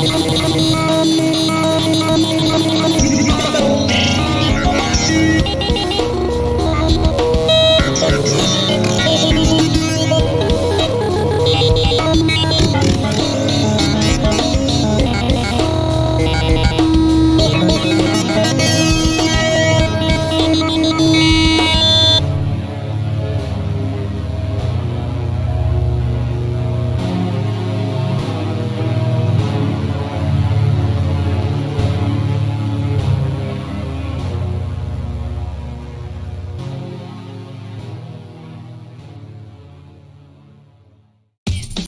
Gracias.